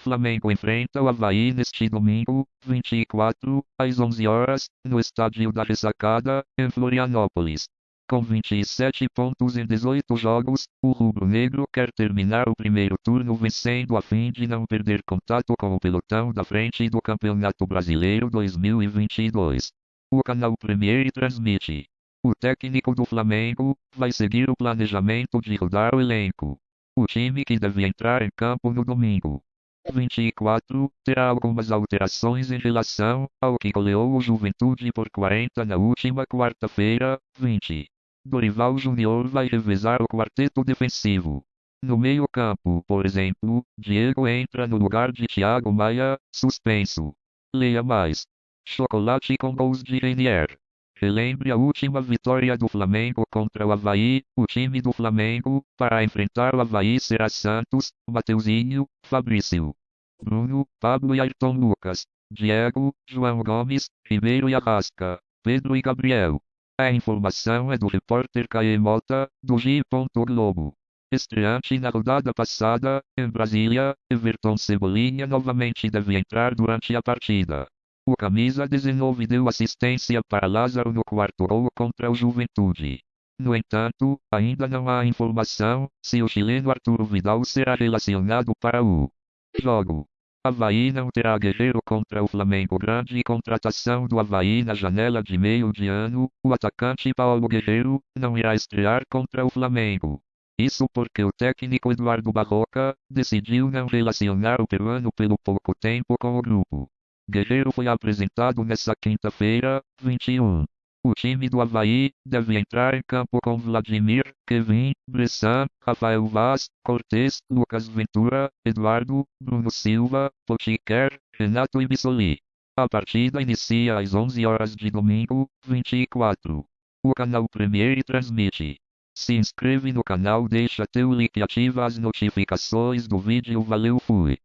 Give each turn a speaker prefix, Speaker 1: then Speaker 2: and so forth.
Speaker 1: Flamengo enfrenta o Havaí neste domingo, 24, às 11 horas, no estádio da Ressacada, em Florianópolis. Com 27 pontos em 18 jogos, o rubro-negro quer terminar o primeiro turno vencendo a fim de não perder contato com o pelotão da frente do Campeonato Brasileiro 2022. O canal Premier transmite. O técnico do Flamengo vai seguir o planejamento de rodar o elenco. O time que deve entrar em campo no domingo. 24 terá algumas alterações em relação ao que goleou o Juventude por 40 na última quarta-feira, 20. Dorival Júnior vai revezar o quarteto defensivo. No meio-campo, por exemplo, Diego entra no lugar de Thiago Maia, suspenso. Leia mais. Chocolate com gols de Renier. Relembre a última vitória do Flamengo contra o Havaí. O time do Flamengo, para enfrentar o Havaí será Santos, Mateuzinho, Fabrício, Bruno, Pablo e Ayrton Lucas, Diego, João Gomes, Ribeiro e Arrasca, Pedro e Gabriel. A informação é do repórter Caê Mota, do G. Globo. Estreante na rodada passada, em Brasília, Everton Cebolinha novamente deve entrar durante a partida. O camisa 19 deu assistência para Lázaro no quarto gol contra o Juventude. No entanto, ainda não há informação se o chileno Arturo Vidal será relacionado para o jogo. Havaí não terá Guerreiro contra o Flamengo. Grande contratação do Havaí na janela de meio de ano. O atacante Paulo Guerreiro não irá estrear contra o Flamengo. Isso porque o técnico Eduardo Barroca decidiu não relacionar o peruano pelo pouco tempo com o grupo. Guerreiro foi apresentado nesta quinta-feira, 21. O time do Havaí deve entrar em campo com Vladimir, Kevin, Bressan, Rafael Vaz, Cortez, Lucas Ventura, Eduardo, Bruno Silva, Potiquer, Renato e Bissoli. A partida inicia às 11 horas de domingo, 24. O canal Premier transmite. Se inscreve no canal, deixa teu like e ativa as notificações do vídeo. Valeu, fui.